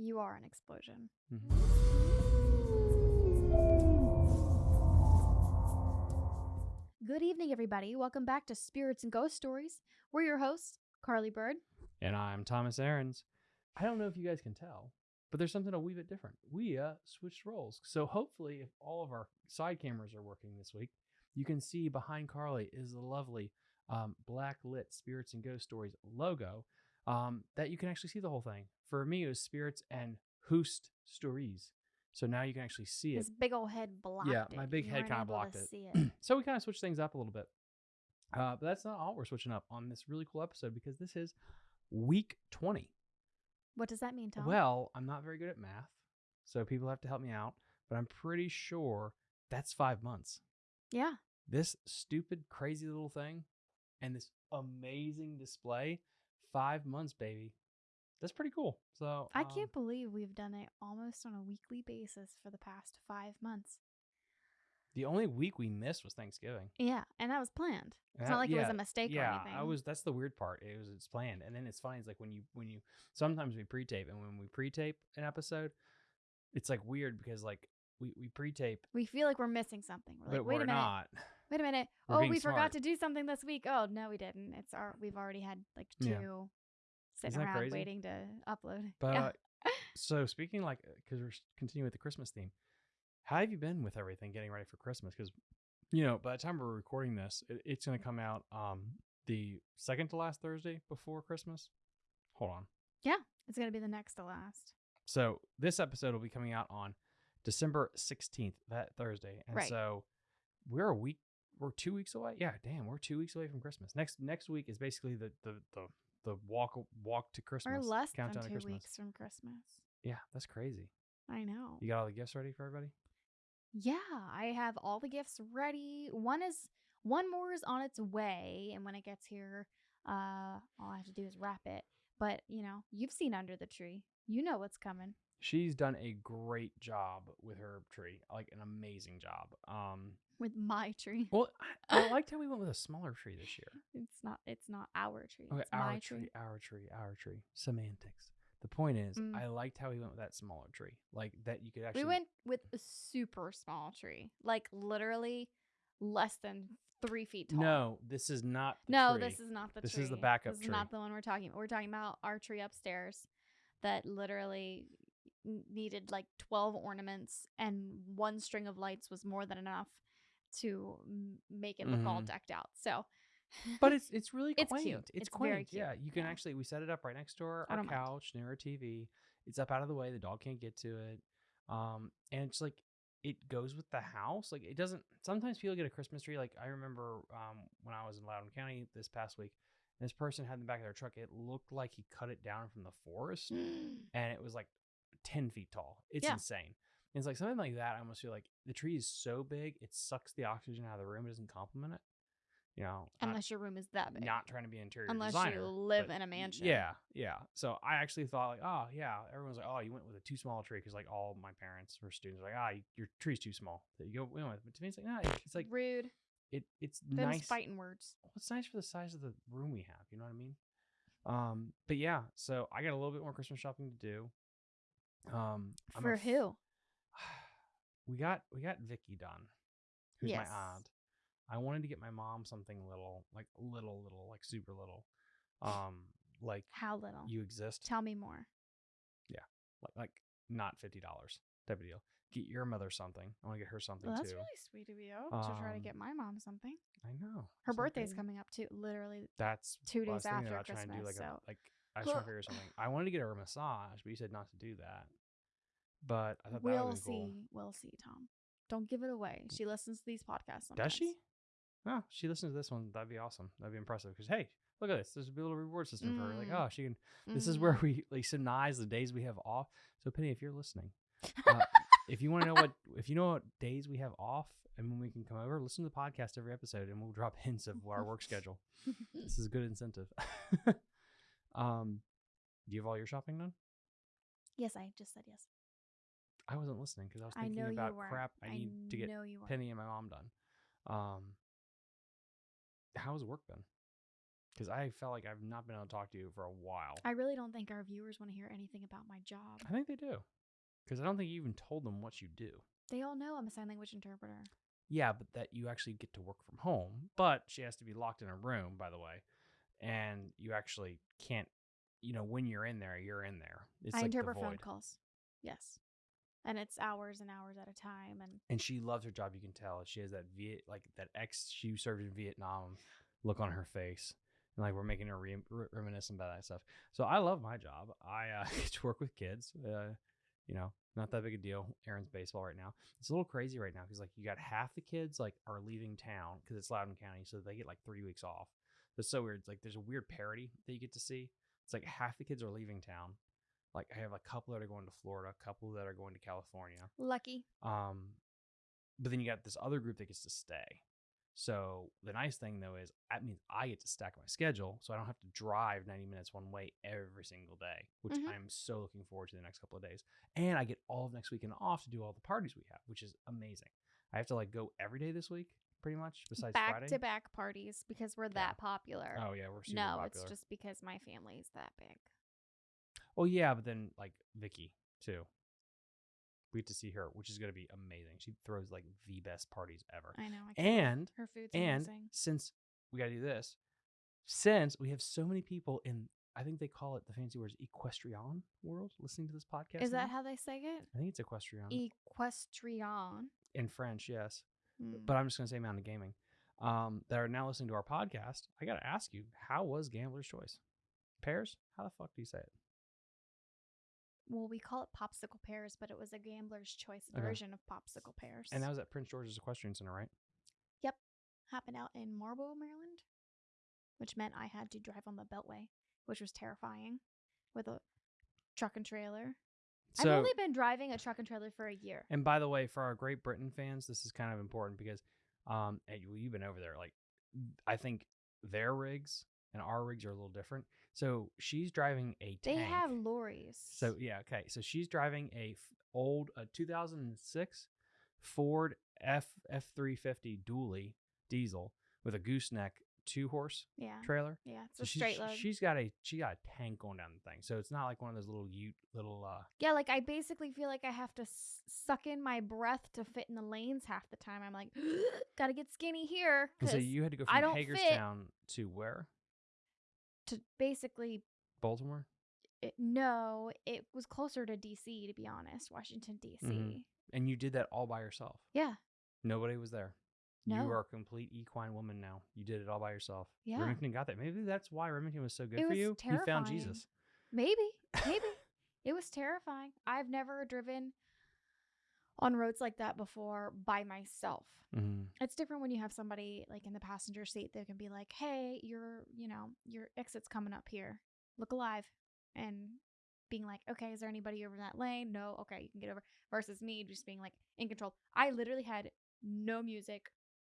You are an explosion. Mhm. Good evening, everybody. Welcome back to Spirits and Ghost Stories. We're your hosts, Carly Bird. And I'm Thomas Aarons. I don't know if you guys can tell, but there's something a wee bit different. We uh, switched roles. So hopefully, if all of our side cameras are working this week, you can see behind Carly is the lovely um, black lit Spirits and Ghost Stories logo um, that you can actually see the whole thing. For me, it was Spirits and Hoost Stories. So now you can actually see it. His big old head blocked Yeah, it. my big You head kinda blocked to it. See it. so we kind of switched things up a little bit. Uh, but that's not all we're switching up on this really cool episode because this is week 20. what does that mean, Tom? Well, I'm not very good at math, so people have to help me out, but I'm pretty sure that's five months. yeah. This stupid, crazy little thing and this amazing display, five months, baby. That's pretty cool. So I um, can't believe we've done it almost on a weekly basis for the past five months. The only week we missed was Thanksgiving. Yeah, and that was planned. It's That- not like it was a mistake yeah, or anything. I was. That's the weird part. It was. It's planned, and then it's funny. It's like when you when you sometimes we pre-tape, and when we pre-tape an episode, it's like weird because like we we pre-tape, We feel like we're missing something. We're like, but wait we're a minute. not. Wait a minute. We're oh, we forgot to do something this week. Oh no, we didn't. It's our we've already had like two Yeah. sitting around crazy? waiting to upload. But yeah. so speaking like because we're continuing with the Christmas theme, how have you been with everything getting ready for Christmas? Because you know by the time we're recording this, it, it's going to come out um the second to last Thursday before Christmas. Hold on. Yeah. It's gonna be the next to last. So this episode will be coming out on December 16th, that Thursday. And Right. so we're a week we're 2 weeks away. Yeah, damn, we're 2 weeks away from Christmas. Next next week is basically the the the, the walk walk to Christmas. Or less than two Christmas. weeks from Christmas. Yeah, that's crazy. I know. You got all the gifts ready for everybody? Yeah, I have all the gifts ready. One is one more is on its way, and when it gets here, uh, all I have to do is wrap it. But you know, you've seen under the tree. You know what's coming. She's done a great job with her tree. Like an amazing job. Um With my tree. well, I, I liked how we went with a smaller tree this year. It's not it's not our tree. Okay, it's our my tree, tree. our tree, our tree. Semantics. The point is, Mm. I liked how we went with that smaller tree, like that you could actually. We went with a super small tree. Like literally less than three feet tall. No, this is not. The No, tree. this is not the This tree. is the backup This is tree. not the one we're talking about. We're talking about our tree upstairs that literally needed like 12 ornaments and one string of lights was more than enough to make it look all Mhm. decked out. So But it's it's really It's quaint. cute. It's, It's very quaint. Yeah, you can Yeah. actually we set it up right next to our, our don't mind. couch near our TV. It's up out of the way. The dog can't get to it. Um, and it's like it goes with the house. Like it doesn't. Sometimes people get a Christmas tree. Like I remember um when I was in Loudoun County this past week. This person had in the back of their truck. It looked like he cut it down from the forest, and it was like ten feet tall. It's Yeah. insane. And it's like something like that. I almost feel like the tree is so big, it sucks the oxygen out of the room. It doesn't complement it. You know, not- unless your room is that big. not trying to be interior unless designer. you live in a mansion. Yeah, yeah. So I actually thought like, oh yeah, everyone's like, oh, you went with a too small tree because like all my parents or students were like, ah, your tree's too small that you go we went with. But to me, it's like, nah, it's like Rude. it, it's Them's nice. fighting words. Well, it's nice for the size of the room we have. You know what I mean? Um, but yeah, so I got a little bit more Christmas shopping to do. Um, I'm For af- who? we got we got Vicky done, who's Yes. my aunt. I wanted to get my mom something little, like little, little, like super little, um, like How little? you exist, Tell me more. Yeah, like like not fifty dollars type of deal. Get your mother something. I want to get her something Well, that's too. really sweet of you to try to Um, get my mom something. I know Her isn't birthday's coming up too. Literally, That's two what I was days after about trying to do like Christmas, a so- like I was trying to figure something. I wanted to get her a massage, but you said not to do that. But I thought we'll see. cool. We'll see, Tom. Don't give it away. She listens to these podcasts. Sometimes. Does she? Oh, she listens to this one. That'd be awesome. That'd be impressive. Because hey, look at this. There's a little reward system for her. Like, Mm. oh, she can. This is where Mhm. we like synchronize the days we have off. So Penny, if you're listening, uh, if you want to know what if you know what days we have off and when we can come over, listen to the podcast every episode, and we'll drop hints of our work schedule. This is a good incentive. um, do you have all your shopping done? yes, I just said yes. I wasn't listening because I was I thinking know about crap I need to get know you. Penny and my mom done. Um, how's work been? because I felt like I've not been able to talk to you for a while. I really don't think our viewers want to hear anything about my job. I think they do, because I don't think you even told them what you do. They all know I'm a sign language interpreter. Yeah, but that you actually get to work from home, but she has to be locked in a room, by the way, and you actually can't. You know, when you're in there, you're in there. It's I like the interpret phone calls. Yes. And it's hours and hours at a time. And and she loves her job. You can tell she has that Viet like that ex she served in Vietnam look on her face, and like we're making her re- re- reminiscent about that stuff. So I love my job. I uh, get to work with kids. Uh, you know, not that big a deal. Aaron's baseball right now. It's a little crazy right now because like you got half the kids like are leaving town because it's Loudoun County, so they get like three weeks off. It's so weird. It's like there's a weird parody that you get to see. It's like half the kids are leaving town. Like I have a couple that are going to Florida, a couple that are going to California. lucky. Um, but then you got this other group that gets to stay. So the nice thing though is that means I get to stack my schedule, so I don't have to drive 90 minutes one way every single day, which Mhm. I'm so looking forward to the next couple of days. And I get all of next weekend off to do all the parties we have, which is amazing. I have to like go every day this week, pretty much, besides Back Friday. to back parties because we're that popular. Oh yeah, we're super no, popular. it's just because my family's that big. Well, yeah, but then like Vicky too. We get to see her, which is going to be amazing. She throws like the best parties ever. I know. I can't- And her food's And amazing. since we got to do this, since we have so many people in, I think they call it the fancy words equestrian world listening to this podcast. Is that how they say it? I think it's equestrian Equestrian. in French, yes. Hmm. But I'm just going to say Mountain Gaming. Um, that are now listening to our podcast. I got to ask you, how was Gambler's Choice? Pears? How the fuck do you say it? well, we call it popsicle pears, but it was a gambler's choice Okay. version of popsicle pears. And that was at Prince George's Equestrian Center, right? Yep. Happened out in Marlboro, Maryland, which meant I had to drive on the Beltway, which was terrifying with a truck and trailer. I've only been driving a truck and trailer for a year. and by the way, for our Great Britain fans, this is kind of important because, um, and you- you've been over there. Like, I think their rigs and our rigs are a little different. So she's driving a They have lorries. So yeah, okay. So she's driving a f- old uh, 2006 Ford F F 350 dually diesel with a gooseneck two horse yeah, trailer. yeah, it's So a she's, straight load. she's got a she got a tank going down the thing. So it's not like one of those little ute little uh yeah, like I basically feel like I have to s- suck in my breath to fit in the lanes half the time. I'm like, gotta get skinny here and so you had to go I from don't fit. Hagerstown to where? to basically Baltimore? it, no, it was closer to DC to be honest, Washington DC. Mhm. And you did that all by yourself. Yeah, Nobody was there. No. You are a complete equine woman now. You did it all by yourself. Yeah. Remington got that. Maybe that's why Remington was so good It for was you. You found. Jesus. maybe, maybe it was terrifying. I've never driven on roads like that before by myself. Mm-hmm. It's different when you have somebody like in the passenger seat that can be like, "Hey, your, you know, your exit's coming up here. Look alive." And being like, "Okay, is there anybody over in that lane?" No. Okay, you can get over. Versus me just being like in control. I literally had no music,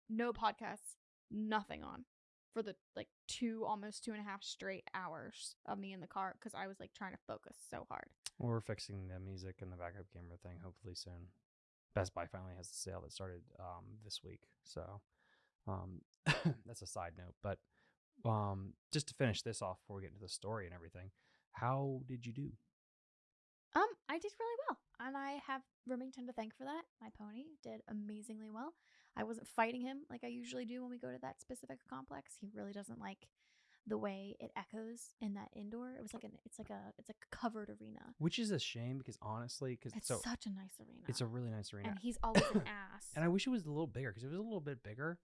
no podcasts, nothing on for the like two almost two and a half straight hours of me in the car because I was like trying to focus so hard. Well, we're fixing the music and the backup camera thing hopefully soon. Best Buy finally has a sale that started um, this week, so um, that's a side note. But um, just to finish this off before we get into the story and everything, how did you do? Um, I did really well, and I have Remington to thank for that. My pony did amazingly well. I wasn't fighting him like I usually do when we go to that specific complex. He really doesn't like the way it echoes in that indoor. It was like an it's like a it's like a covered arena. Which is a shame because honestly, because It's so such a nice arena. it's a really nice arena, and he's always an ass. and I wish it was a little bigger because it was a little bit bigger,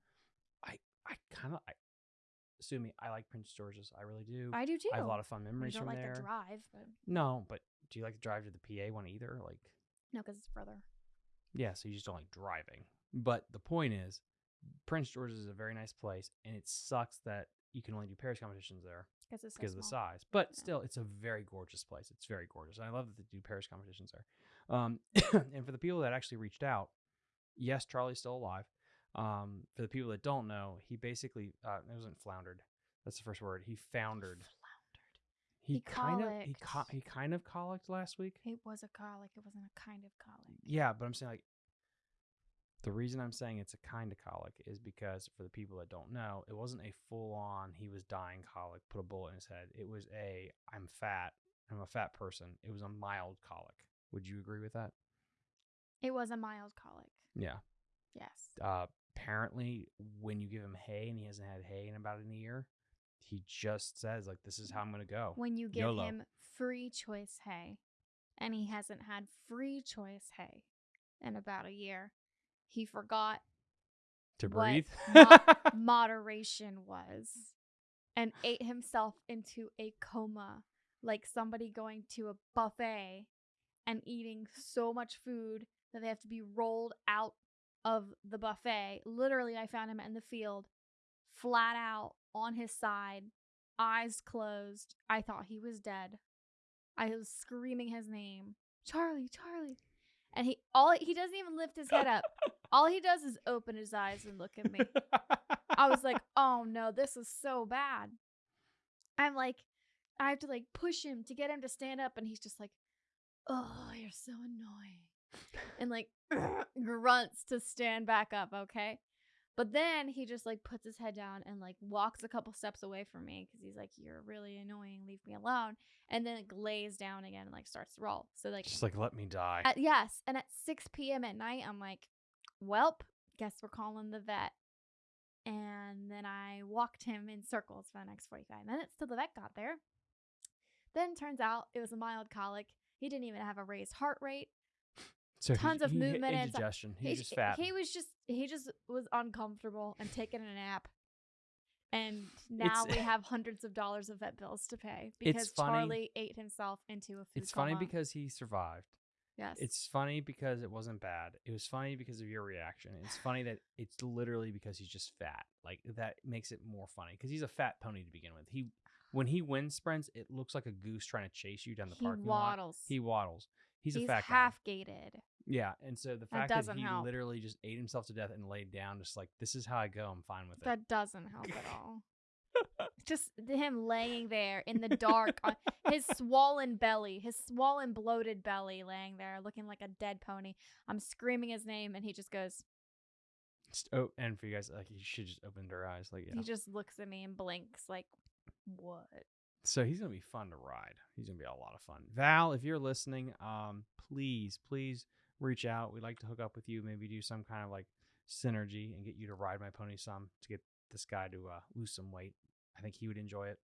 I I kind of I sue me. I like Prince George's, I really do. I do too. I have a lot of fun memories don't from like there. the drive, but No, but do you like to drive to the PA one either? Like no, because it's further. Yeah, so you just don't like driving. But the point is, Prince George's is a very nice place, and it sucks that you can only do Paris competitions there Because so of the size. But Yeah. still, it's a very gorgeous place. It's very gorgeous. And I love that they do Paris competitions there. Um, and for the people that actually reached out, yes, Charlie's still alive. Um, for the people that don't know, he basically uh, it wasn't floundered. That's the first word. He foundered. Floundered. He, He kind of he co- he kind of colicked last week. It was a colic. It wasn't a kind of colic. Yeah, but I'm saying like The reason I'm saying it's a kind of colic is because for the people that don't know, it wasn't a full on he was dying colic, put a bullet in his head. It was a I'm fat, I'm a fat person. It was a mild colic. Would you agree with that? It was a mild colic. Yeah. Yes. Uh, apparently, when you give him hay and he hasn't had hay in about a year, he just says like, "This is how I'm gonna go." When you give YOLO. him free choice hay, and he hasn't had free choice hay in about a year, he forgot to breathe. mo- moderation was and ate himself into a coma like somebody going to a buffet and eating so much food that they have to be rolled out of the buffet. Literally, I found him in the field, flat out on his side, eyes closed. I thought he was dead. I was screaming his name, Charlie, Charlie. And he all he doesn't even lift his head up. All he does is open his eyes and look at me. I was like, oh no, this is so bad. I'm like, I have to like push him to get him to stand up, and he's just like, oh, you're so annoying. And like grunts to stand back up, okay? But then he just like puts his head down and like walks a couple steps away from me because he's like, You're really annoying, leave me alone. And then it lays down again and like starts to roll. So like just like let me die. at, yes, and at 6 p.m. at night, I'm like, Welp, guess we're calling the vet. And then I walked him in circles for the next 45 minutes till the vet got there. Then turns out it was a mild colic. He didn't even have a raised heart rate. So tons of he movement and- indigestion. He's He- just fat. He was just he just was uncomfortable and taking a nap. And now It's- we have hundreds of dollars of vet bills to pay because Charlie ate himself into a food it's funny because he survived. yes, It's funny because it wasn't bad. It was funny because of your reaction. It's funny that it's literally because he's just fat. Like that makes it more funny because he's a fat pony to begin with. He when he wind sprints, it looks like a goose trying to chase you down the he parking lot. waddles. He waddles. He's, He's a fat half gaited. Yeah, and so the fact that, doesn't he help. literally just ate himself to death and laid down, just like this is how I go. I'm fine with it. That doesn't help at all. Just him laying there in the dark, on his swollen belly, his swollen, bloated belly, laying there looking like a dead pony. I'm screaming his name, and he just goes. Oh, and for you guys, like you should just open their eyes, like yeah. He just looks at me and blinks, like, "What?" So he's gonna be fun to ride. He's gonna be a lot of fun. Val, if you're listening, um, please, please reach out. We'd like to hook up with you. Maybe do some kind of like synergy and get you to ride my pony some to get this guy to uh, lose some weight. I think he would enjoy it.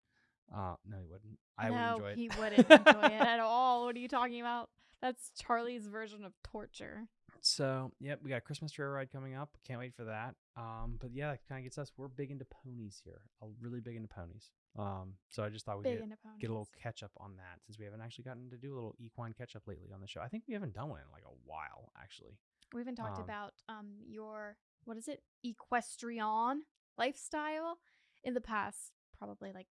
Uh, no, he wouldn't. I no, would enjoy it. he wouldn't enjoy it at all. What are you talking about? That's Charlie's version of torture. So, yep, we got a Christmas trail ride coming up. Can't wait for that. Um, but yeah, that kind of gets us. We're big into ponies here. Uh, really big into ponies. Um, so I just thought we'd get, get a little catch up on that since we haven't actually gotten to do a little equine catch up lately on the show. I think we haven't done one in like a while, actually. We haven't talked um, about um your what is it equestrian lifestyle in the past probably like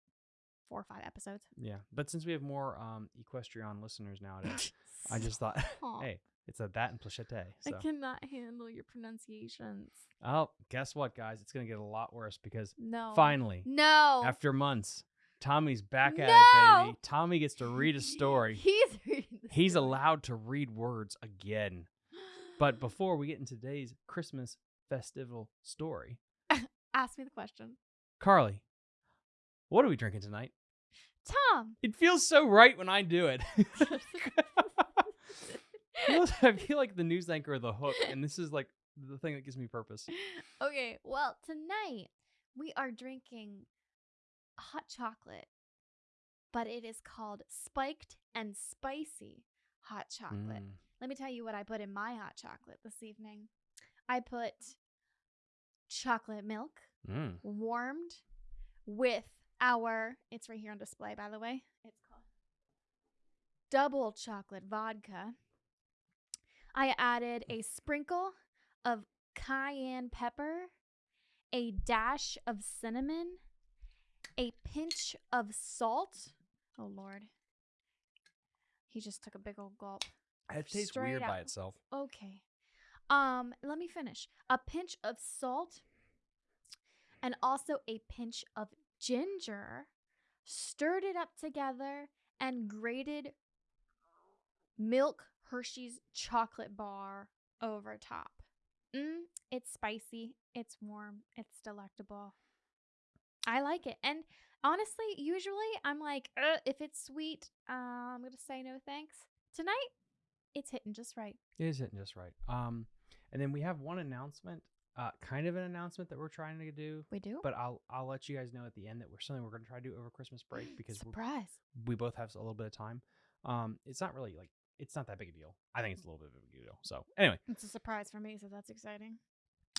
four or five episodes. Yeah, but since we have more um, equestrian listeners nowadays, I just thought, hey, it's a that and plachete. So, I cannot handle your pronunciations. oh, guess what, guys? It's gonna get a lot worse because No. finally, No. after months, Tommy's back at it, baby. Tommy gets to read a story. He's He's story. allowed to read words again. But before we get into today's Christmas festival story, ask me the question. Carly, what are we drinking tonight? Tom. It feels so right when I do it. I feel like the news anchor of the hook, and this is like the thing that gives me purpose. okay, well, tonight we are drinking hot chocolate, but it is called spiked and spicy hot chocolate. Mm. Let me tell you what I put in my hot chocolate this evening. I put chocolate milk Mm. warmed with our, it's right here on display, by the way. It's called double chocolate vodka. I added a sprinkle of cayenne pepper, a dash of cinnamon, a pinch of salt. Oh, Lord. He just took a big old gulp. It tastes Straight weird by itself. Okay. Um, let me finish. A pinch of salt and also a pinch of ginger. Stirred it up together and grated milk Hershey's chocolate bar over top. Mm, it's spicy. It's warm. It's delectable. I like it. And honestly, usually I'm like, "Uh, if it's sweet, uh, I'm going to say no thanks. Tonight, it's hitting just right. It is hitting just right. Um, and then we have one announcement, uh, kind of an announcement that we're trying to do, We do? but I'll I'll let you guys know at the end that we're something we're going to try to do over Christmas break because Surprise. we both have a little bit of time. Um, it's not really like it's not that big a deal. I think it's a little bit of a big deal. So anyway, It's a surprise for me, so that's exciting.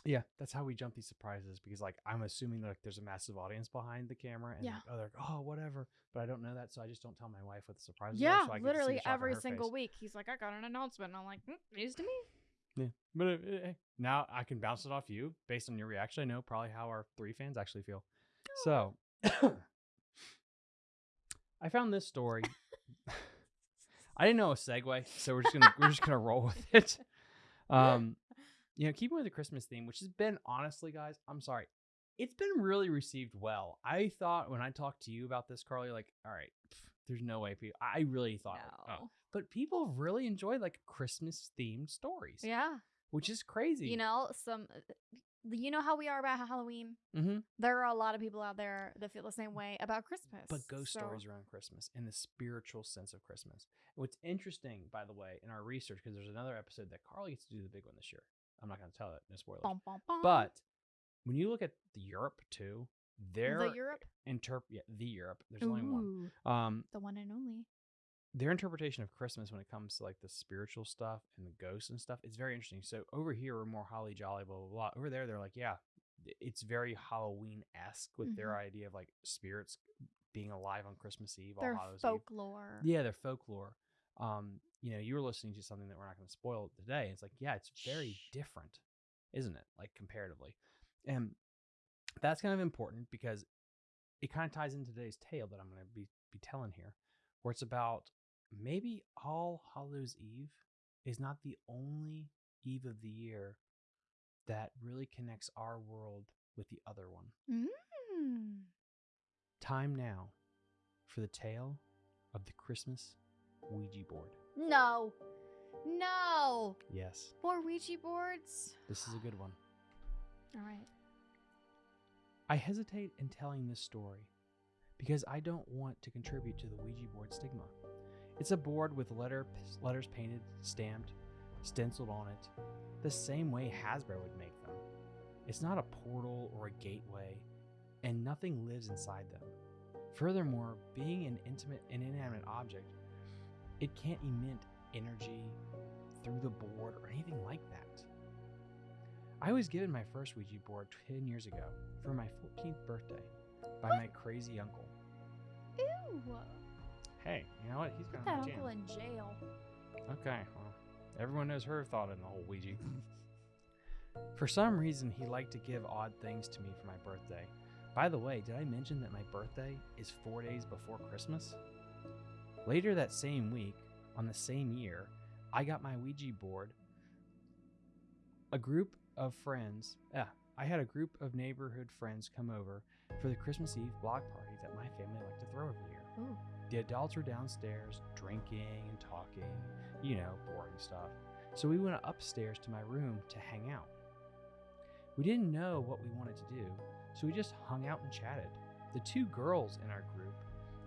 yeah, that's how we jump these surprises because like I'm assuming like, there's a massive audience behind the camera and Yeah. like, oh they're like, oh whatever, but I don't know that, so I just don't tell my wife what the surprises Yeah, are. So I get to see literally the shock on every single face. week. He's like, I got an announcement. And I'm like, mm, news to me. Yeah, but uh, uh, hey, now I can bounce it off you based on your reaction. I know probably how our three fans actually feel. So I found this story. I didn't know a segue, so we're just gonna we're just gonna roll with it. Um, you know, keeping with the Christmas theme, which has been honestly, guys, I'm sorry, it's been really received well. I thought when I talked to you about this, Carly, like, all right, pff, there's no way people. I really thought, like, oh. But people really enjoy like Christmas themed stories Yeah. which is crazy. You know, some, uh, you know how we are about Halloween? hmm There are a lot of people out there that feel the same way about Christmas. but ghost so- stories around Christmas and the spiritual sense of Christmas. What's interesting, by the way, in our research, because there's another episode that Carly gets to do the big one this year. I'm not going to tell it, no spoilers. Bum, bum, bum. But when you look at the Europe too, their the Europe? interp yeah, the Europe. There's only one. Um, The one and only. Their interpretation of Christmas when it comes to like the spiritual stuff and the ghosts and stuff, it's very interesting. So over here we're more holly jolly, blah blah blah. Over there they're like, yeah, it's very Halloween esque with their idea of like spirits being alive on Christmas Eve, Their All Hallows Eve. folklore. Yeah, their folklore. Um, you know, you were listening to something that we're not going to spoil today. It's like, yeah, it's very Shh. different, isn't it? Like comparatively, and that's kind of important because it kind of ties into today's tale that I'm going to be be telling here, where it's about maybe All Hallows Eve is not the only eve of the year that really connects our world with the other one. Mm. Time now for the tale of the Christmas Ouija board. No. No. Yes, More Ouija boards. this is a good one. All right. I hesitate in telling this story because I don't want to contribute to the Ouija board stigma. It's a board with letter letters painted, stamped, stenciled on it, the same way Hasbro would make them. It's not a portal or a gateway, and nothing lives inside them. Furthermore, being an intimate and inanimate object, it can't emit energy through the board or anything like that. I was given my first Ouija board 10 years ago for my 14th birthday by my crazy uncle. Ew. Hey, you know what? He's Put that uncle in jail. Okay, well, everyone knows her thought in the whole Ouija. for some reason, he liked to give odd things to me for my birthday. By the way, did I mention that my birthday is four days before Christmas? Later that same week, on the same year, I got my Ouija board. A group of friends, yeah, I had a group of neighborhood friends come over for the Christmas Eve block party that my family liked to throw every year. Ooh. The adults were downstairs drinking and talking, you know, boring stuff. So we went upstairs to my room to hang out. We didn't know what we wanted to do, so we just hung out and chatted. The two girls in our group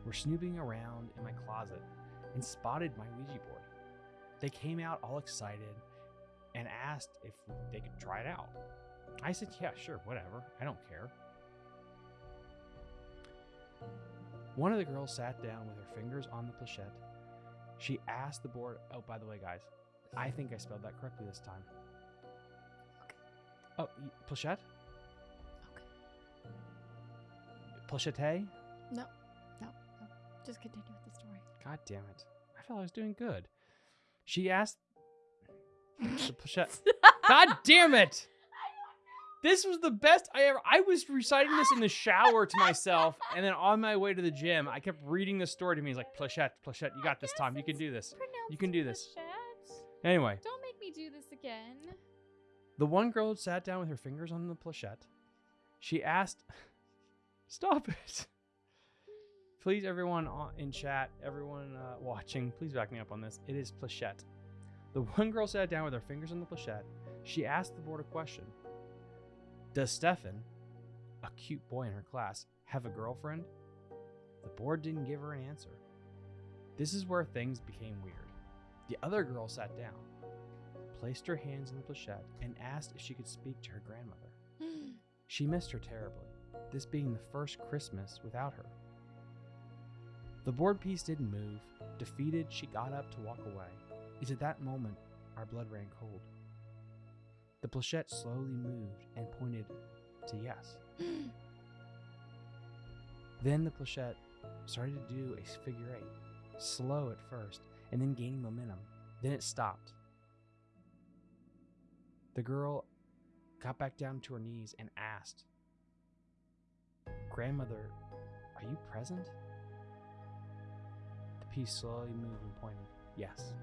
were snooping around in my closet and spotted my Ouija board. They came out all excited and asked if they could try it out. I said, Yeah, sure, whatever. I don't care. One of the girls sat down with her fingers on the planchette. She asked the board, Oh, by the way, guys, I think I spelled that correctly this time. Okay. Oh, planchette? Okay. Planchette? No. No. No. Just continue with the story. God damn it. I felt I was doing good. She asked the planchette. God damn it! This was the best I ever. I was reciting this in the shower to myself, and then on my way to the gym, I kept reading the story to me. He's like, Planchette, Planchette, you got this, Tom. You can do this. You can do this. Anyway, Don't make me do this again. the one girl sat down with her fingers on the planchette. She asked, Stop it. Please, everyone in chat, everyone uh, watching, please back me up on this. It is planchette. The one girl sat down with her fingers on the planchette. She asked the board a question Does Stefan, a cute boy in her class, have a girlfriend? The board didn't give her an answer. This is where things became weird. The other girl sat down, placed her hands in the planchette, and asked if she could speak to her grandmother. She missed her terribly, this being the first Christmas without her. The board piece didn't move. Defeated, she got up to walk away. It's at that moment our blood ran cold. The planchette slowly moved and pointed to yes. Then the planchette started to do a figure eight, slow at first, and then gaining momentum. Then it stopped. The girl got back down to her knees and asked, Grandmother, are you present? The piece slowly moved and pointed, Yes.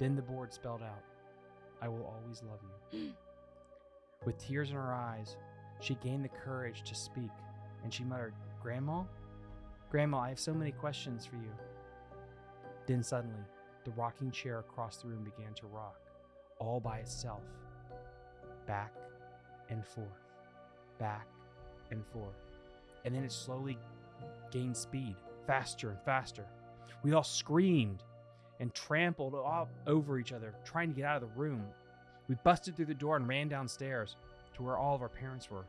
Then the board spelled out, I will always love you. With tears in her eyes, she gained the courage to speak, and she muttered, Grandma? Grandma, I have so many questions for you. Then suddenly, the rocking chair across the room began to rock, all by itself, back and forth, back and forth. And then it slowly gained speed, faster and faster. We all screamed and trampled all over each other, trying to get out of the room. We busted through the door and ran downstairs to where all of our parents were.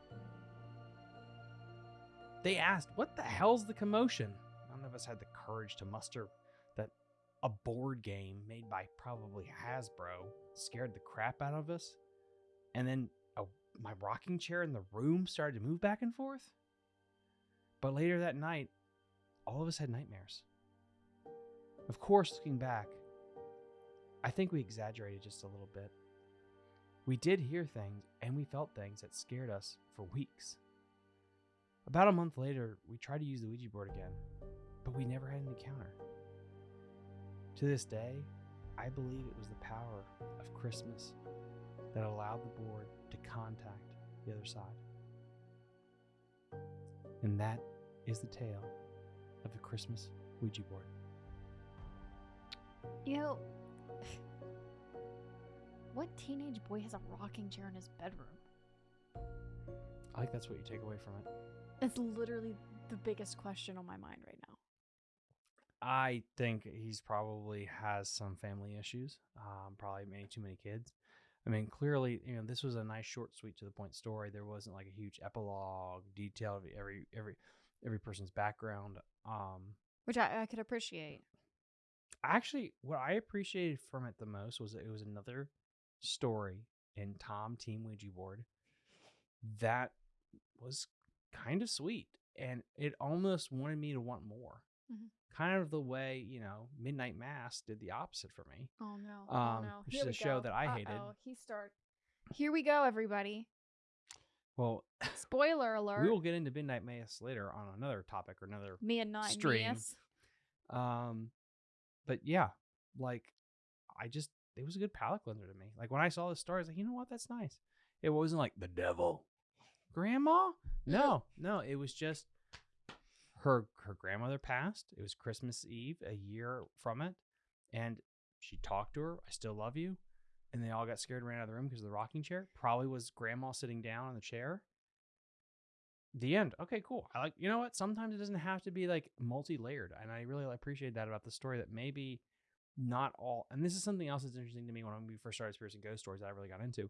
They asked, What the hell's the commotion? None of us had the courage to muster that a board game made by probably Hasbro scared the crap out of us. And then a, my rocking chair in the room started to move back and forth. But later that night, all of us had nightmares. Of course, looking back, I think we exaggerated just a little bit. We did hear things and we felt things that scared us for weeks. About a month later, we tried to use the Ouija board again, but we never had an encounter. To this day, I believe it was the power of Christmas that allowed the board to contact the other side. And that is the tale of the Christmas Ouija board. You know, what teenage boy has a rocking chair in his bedroom? I think that's what you take away from it. It's literally the biggest question on my mind right now. I think he's probably has some family issues. Um, probably many too many kids. I mean, clearly, you know, this was a nice, short, sweet, to the point story. There wasn't like a huge epilogue, detail of every every every person's background. Um, Which I, I could appreciate. Actually, what I appreciated from it the most was that it was another story in Tom Team Ouija board that was kind of sweet, and it almost wanted me to want more. Mhm. Kind of the way you know Midnight Mass did the opposite for me. Oh no! Um, oh no! which Here is a show go. that I hated. Uh-oh, He start. Here we go, everybody. Well, Spoiler alert. we will get into Midnight Mass later on another topic or another Me and not stream. Yes. Um, but yeah, like I just it was a good palate cleanser to me. Like when I saw this story, I was like, you know what, that's nice. It wasn't like the devil, grandma. No, no, it was just her her grandmother passed. It was Christmas Eve, a year from it, and she talked to her. I still love you, and they all got scared and ran out of the room because of the rocking chair. Probably was grandma sitting down on the chair. The end. Okay, cool. I like. You know what? Sometimes it doesn't have to be like multi-layered, and I really appreciate that about the story. That maybe not all. And this is something else that's interesting to me when we first started experiencing ghost stories that I really got into.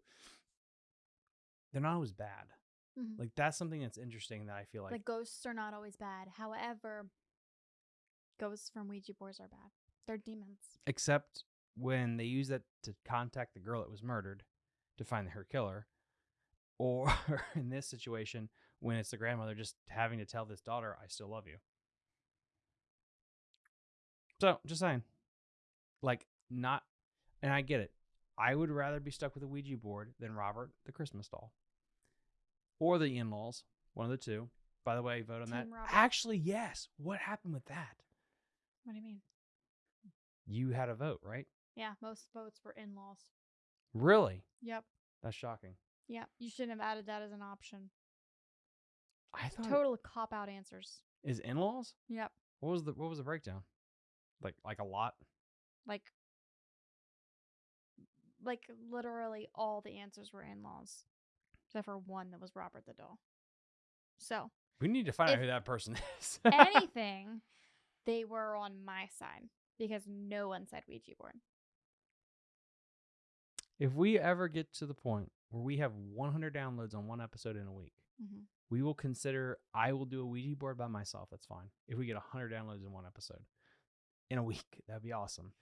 They're not always bad. Mhm. Like that's something that's interesting that I feel like, Like ghosts are not always bad. However, ghosts from Ouija boards are bad. They're demons. except when they use that to contact the girl that was murdered to find her killer, or in this situation when it's the grandmother just having to tell this daughter, "I still love you." So, just saying, like, not, and I get it. I would rather be stuck with a Ouija board than Robert the Christmas doll, or the in-laws, one of the two. By the way, vote on that. Robert. Actually, yes. What happened with that? What do you mean? You had a vote, right? Yeah, most votes were in laws. Really? Yep. That's shocking. Yep. You shouldn't have added that as an option. I thought Total cop out answers. is in-laws. Yep. What was the what was the breakdown? Like like a lot. Like like literally all the answers were in laws, except for one that was Robert the doll. So We need to find out who that person is. anything, they were on my side because no one said Ouija board. if we ever get to the point where we have 100 downloads on one episode in a week, Mm-hmm. We will consider I will do a Ouija board by myself. That's fine. If we get 100 downloads in one episode in a week, that'd be awesome.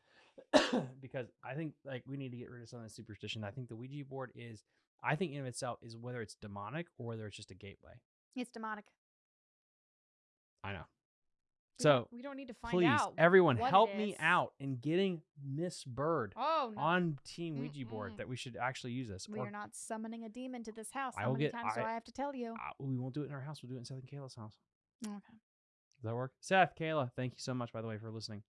because I think like we need to get rid of some of the superstition. I think the Ouija board is, I think in of itself is whether it's demonic or whether it's just a gateway. It's demonic. I know. We So don't- we don't need to find please, out. everyone, help me out in getting Miss Bird Oh no, on Team Ouija board Mm-mm. that we should actually use this. we or are not summoning a demon to this house. I How will many get- times do I- I have to tell you? we won't do it in our house. We'll do it in Seth and Kayla's house. Okay. Does that work? Seth, Kayla, thank you so much, by the way, for listening.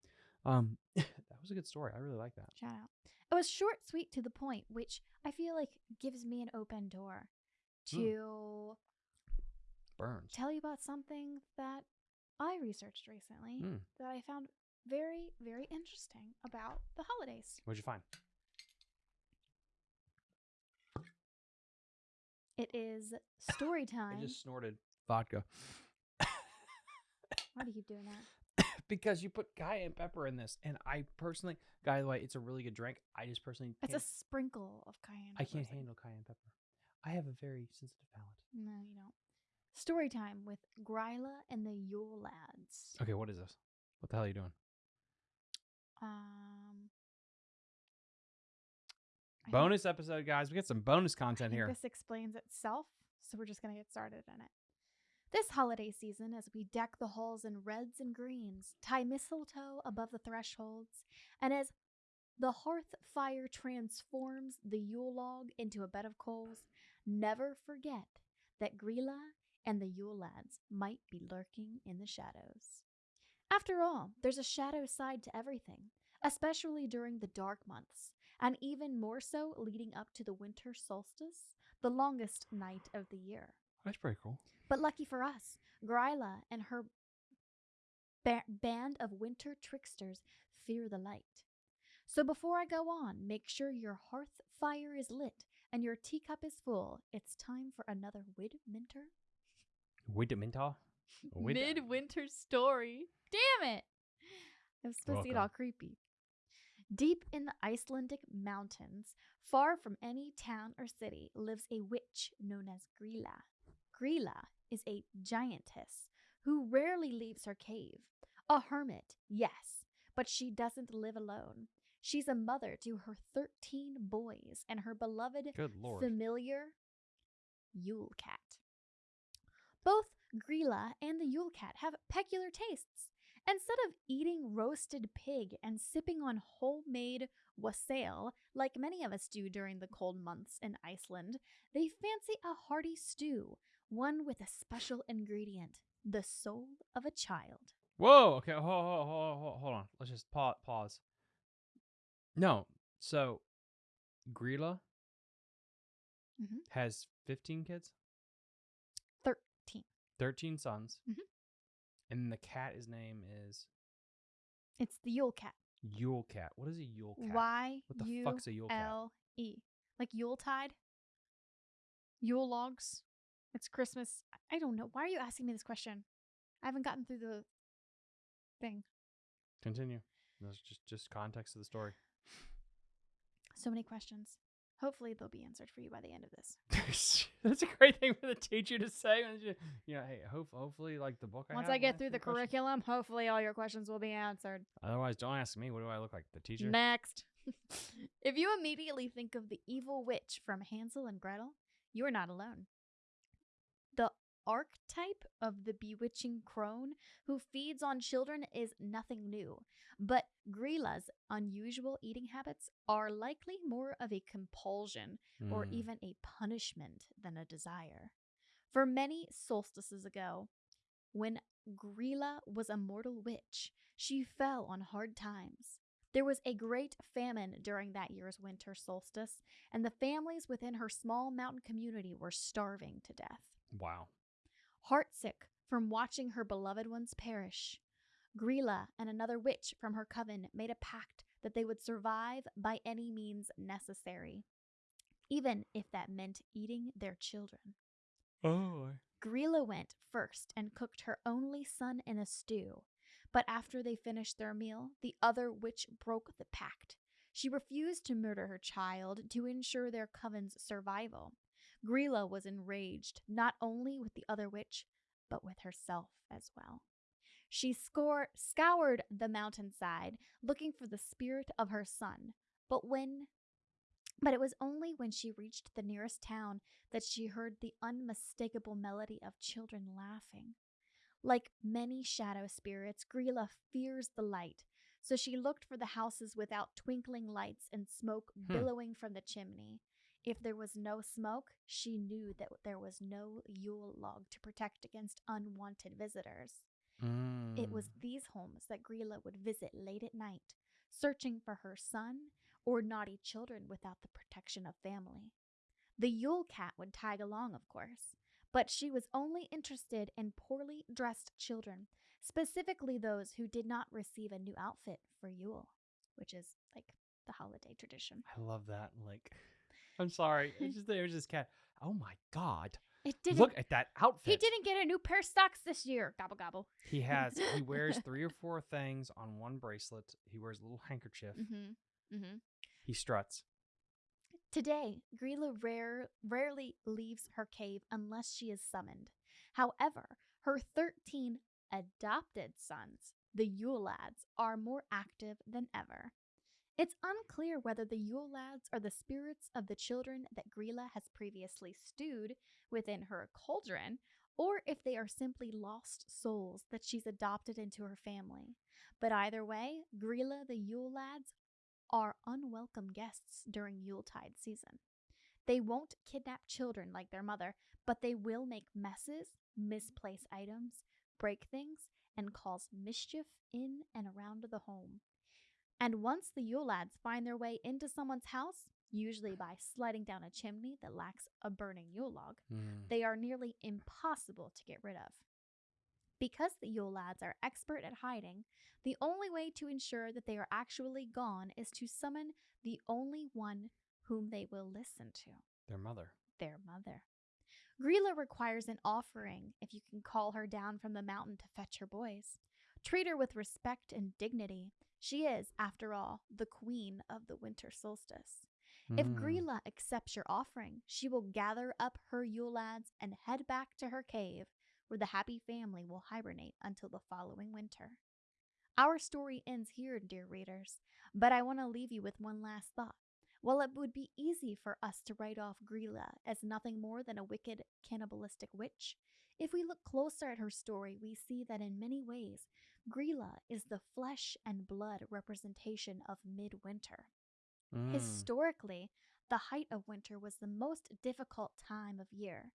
Um, that was a good story. I really like that. Shout out. It was short, sweet, to the point, which I feel like gives me an open door Hmm. to Burns. tell you about something that I researched recently Hmm. that I found very, very interesting about the holidays. What'd you find? It is story time. I just snorted vodka Why do you keep doing that? because you put cayenne pepper in this, and I personally, by the way, it's a really good drink. I just personally, It's a sprinkle of cayenne. I can't handle cayenne pepper. I have a very sensitive palate. No, you don't. Story time with Gryla and the Yule lads. Okay, what is this? What the hell are you doing? Um, I Bonus episode, guys. We get some bonus content think here. This explains itself, so we're just gonna get started in it. This holiday season, as we deck the halls in reds and greens, tie mistletoe above the thresholds, and as the hearth fire transforms the Yule log into a bed of coals, never forget that Gryla and the Yule lads might be lurking in the shadows. After all, there's a shadow side to everything, especially during the dark months, and even more so leading up to the winter solstice, the longest night of the year. That's pretty cool. But lucky for us, Gryla and her ba- band of winter tricksters fear the light. So before I go on, make sure your hearth fire is lit and your teacup is full. It's time for another Midwinter Widminter? Wid- Midwinter story. Damn it! I was supposed to get all creepy. Deep in the Icelandic mountains, far from any town or city, lives a witch known as Gryla. Gryla is a giantess who rarely leaves her cave. A hermit, yes, but she doesn't live alone. She's a mother to her 13 boys and her beloved Good lord. familiar Yule Cat. Both Gryla and the Yule Cat have peculiar tastes. Instead of eating roasted pig and sipping on homemade wassail, like many of us do during the cold months in Iceland, they fancy a hearty stew, one with a special ingredient the soul of a child. Whoa. Okay. Hold, hold, hold, hold, on. Let's just pause. Pause. No. So, Gryla Mhm. has 15 kids, 13. 13 sons, Mhm. and the cat, his name is It's the Yule Cat. Yule Cat. What is a Yule Cat? Y What the U fuck's a Yule Cat? L E. Like Yuletide? Yule logs? It's Christmas. I- I don't know. Why are you asking me this question? I haven't gotten through the thing. Continue. That's just just context of the story. So many questions. Hopefully they'll be answered for you by the end of this. That's a great thing for the teacher to say. you- You know, hey, hope, hopefully, like the book. I Once have I get through the questions. curriculum, hopefully all your questions will be answered. Otherwise, don't ask me. What do I look like? The teacher? Next. if you immediately think of the evil witch from Hansel and Gretel, you are not alone. Archetype of the bewitching crone who feeds on children is nothing new, but Gryla's unusual eating habits are likely more of a compulsion or Mm. even a punishment than a desire. For many solstices ago, when Gryla was a mortal witch, she fell on hard times. There was a great famine during that year's winter solstice, and the families within her small mountain community were starving to death. Wow. Heartsick from watching her beloved ones perish, Gryla and another witch from her coven made a pact that they would survive by any means necessary, even if that meant eating their children. Oh. Gryla went first and cooked her only son in a stew. But after they finished their meal, the other witch broke the pact. She refused to murder her child to ensure their coven's survival. Gryla was enraged not only with the other witch, but with herself as well. She score- scoured the mountainside looking for the spirit of her son, but when but it was only when she reached the nearest town that she heard the unmistakable melody of children laughing. Like many shadow spirits, Gryla fears the light, so she looked for the houses without twinkling lights and smoke Hmm. billowing from the chimney. If there was no smoke, she knew that there was no Yule log to protect against unwanted visitors. It was Mm. these homes that Gryla would visit late at night, searching for her son or naughty children without the protection of family. The Yule cat would tag along, of course, but she was only interested in poorly dressed children, specifically those who did not receive a new outfit for Yule, which is like the holiday tradition. I love that. Like, I'm sorry. It's just there's this cat. Oh my god! It didn't. Look at that outfit. he didn't get a new pair of socks this year. Gobble gobble. He has. He wears three or four things on one bracelet. He wears a little handkerchief. Mm-hmm. Mm-hmm. He struts. Today, Gryla rare, rarely leaves her cave unless she is summoned. However, her 13 adopted sons, the Yule lads, are more active than ever. It's unclear whether the Yule lads are the spirits of the children that Gryla has previously stewed within her cauldron, or if they are simply lost souls that she's adopted into her family. But either way, Gryla the Yule lads are unwelcome guests during Yuletide season. They won't kidnap children like their mother, but they will make messes, misplace items, break things, and cause mischief in and around the home. And once the Yule lads find their way into someone's house, usually by sliding down a chimney that lacks a burning Yule log, Mm. they are nearly impossible to get rid of. Because the Yule lads are expert at hiding, the only way to ensure that they are actually gone is to summon the only one whom they will listen to Their mother. their mother. Gryla requires an offering if you can call her down from the mountain to fetch her boys. Treat her with respect and dignity. She is, after all, the queen of the winter solstice. If Mm. Gryla accepts your offering, she will gather up her Yule lads and head back to her cave, where the happy family will hibernate until the following winter. Our story ends here, dear readers, but I want to leave you with one last thought. While it would be easy for us to write off Gryla as nothing more than a wicked, cannibalistic witch, if we look closer at her story, we see that in many ways, Gryla is the flesh and blood representation of midwinter. Mm. Historically, the height of winter was the most difficult time of year.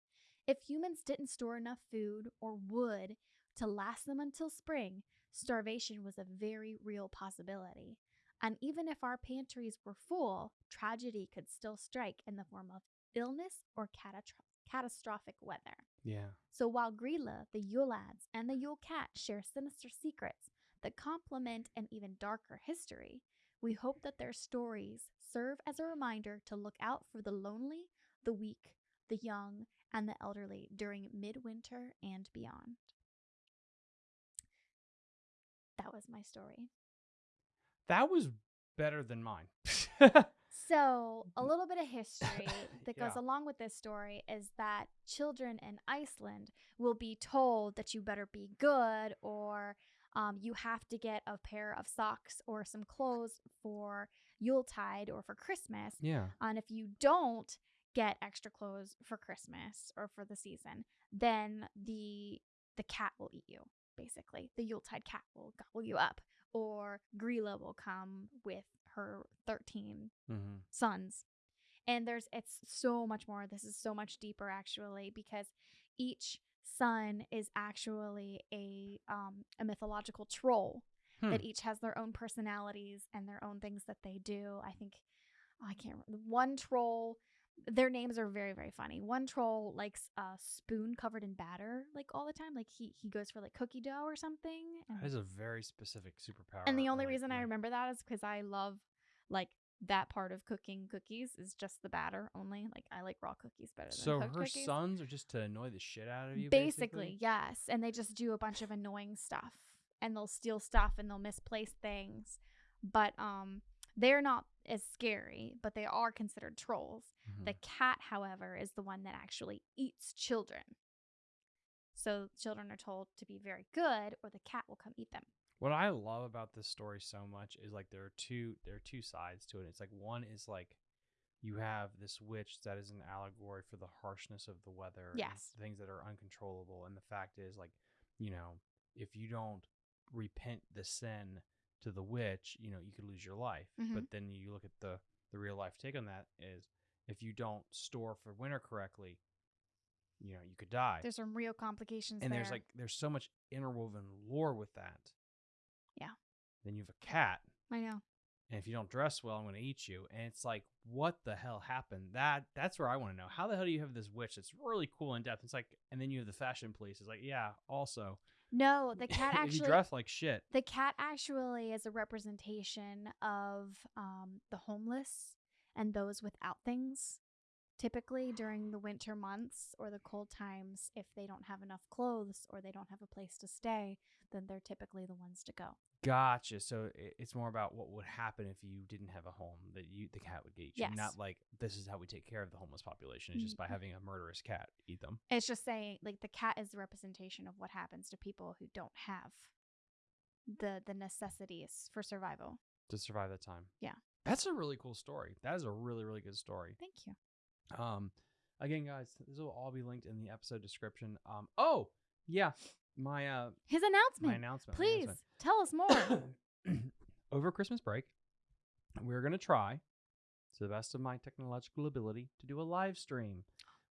If humans didn't store enough food or wood to last them until spring, starvation was a very real possibility. And even if our pantries were full, tragedy could still strike in the form of illness or catastro- catastrophic weather. Yeah. So while Gryla, the Yule lads, and the Yule cat share sinister secrets that complement an even darker history, we hope that their stories serve as a reminder to look out for the lonely, the weak, the young, and the elderly during midwinter and beyond. That was my story. That was better than mine. So, a little bit of history that goes Yeah. along with this story is that children in Iceland will be told that you better be good or um, you have to get a pair of socks or some clothes for Yuletide or for Christmas. yeah. And if you don't get extra clothes for Christmas or for the season, then the the cat will eat you. Basically, the Yuletide cat will gobble you up, or Gryla will come with her thirteen Mm-hmm. sons. And there's it's so much more. This is so much deeper actually because each son is actually a um a mythological troll Hmm. that each has their own personalities and their own things that they do. I think I can't remember. One troll their names are very very funny. One troll likes a spoon covered in batter like all the time. Like he he goes for like cookie dough or something. That And, is a very specific superpower. and the only like- reason I remember that is because I love like that part of cooking cookies is just the batter only. Like I like raw cookies better than So her cookies. sons are just to annoy the shit out of you. basically, yes and they just do a bunch of annoying stuff and they'll steal stuff and they'll misplace things but um they're not as scary but they are considered trolls Mhm. the cat however is the one that actually eats children so children are told to be very good or the cat will come eat them What I love about this story so much is like there are two there are two sides to it. It's like one is like you have this witch that is an allegory for the harshness of the weather, and Yes. things that are uncontrollable, and the fact is like you know if you don't repent the sin to the witch, you know you could lose your life. Mhm. But then you look at the the real life take on that is if you don't store for winter correctly, you know you could die there's some real complications and there there's like there's so much interwoven lore with that. Yeah. Then you have a cat, i know and if you don't dress well, I'm going to eat you. And it's like, what the hell happened? That that's where I want to know. How the hell do you have this witch that's really cool in depth? It's like, and then you have the fashion police. It's like, yeah, also no the cat actually dress like shit, The cat actually is a representation of um, the homeless and those without things. Typically during the winter months or the cold times, if they don't have enough clothes or they don't have a place to stay, then they're typically the ones to go. Gotcha. So it's more about what would happen if you didn't have a home that you the cat would eat you. Yes. Not like this is how we take care of the homeless population. It's just by Mm. having a murderous cat eat them. It's just saying, like, the cat is the representation of what happens to people who don't have the the necessities for survival. to survive that time. Yeah. That's a really cool story. That is a really, really good story. Thank you. Um, again, guys, this will all be linked in the episode description. Um, oh yeah, my uh, His announcement. my announcement. announcement. my Please tell us more. Over Christmas break, we're gonna try, to the best of my technological ability, to do a live stream.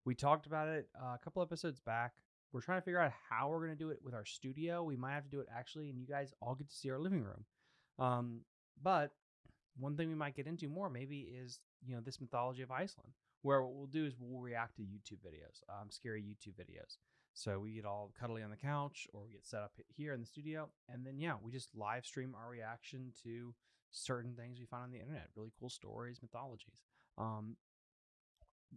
We talked about it uh, a couple episodes back. We're trying to figure out how we're gonna do it with our studio. We might have to do it actually, and you guys all get to see our living room. Um, but one thing we might get into more maybe is you know this mythology of Iceland, where what we'll do is we'll react to YouTube videos, um, scary YouTube videos. So we get all cuddly on the couch, or we get set up here in the studio, and then yeah, we just live stream our reaction to certain things we find on the internet, really cool stories, mythologies. Um,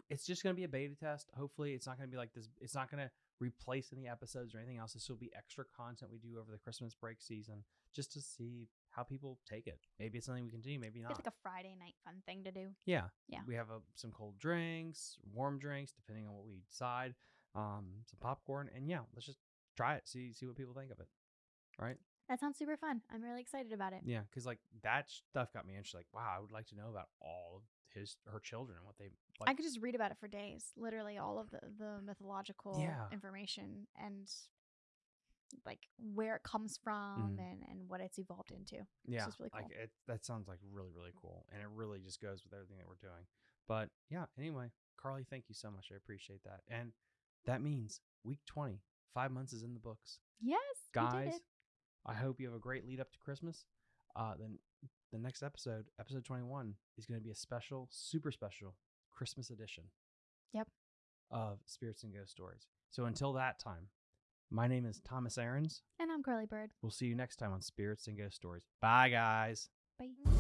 it's just going to be a beta test. Hopefully, it's not going to be like this. It's not going to replace any episodes or anything else. This will be extra content we do over the Christmas break season, just to see how people take it. Maybe it's something we continue, maybe not. It's like a Friday night fun thing to do. Yeah. Yeah. We have uh some cold drinks, warm drinks, depending on what we decide. Um, some popcorn, and yeah, let's just try it. See see what people think of it. Right? That sounds super fun. I'm really excited about it. Yeah, because like that stuff got me interested. Like, wow, I would like to know about all of his her children and what they like. I could just read about it for days. Literally all of the, the mythological Yeah. information and like where it comes from Mhm. and, and what it's evolved into. yeah, really like cool. it. That sounds like really really cool, and it really just goes with everything that we're doing. But yeah, anyway, Carly, thank you so much. I appreciate that, and that means week twenty, five months is in the books. Yes, guys i hope you have a great lead up to christmas uh then the next episode episode 21 is going to be a special super special christmas edition Yep. of spirits and ghost stories so until that time my name is thomas aarons And I'm Carly Bird. we'll see you next time on spirits and ghost stories bye guys Bye.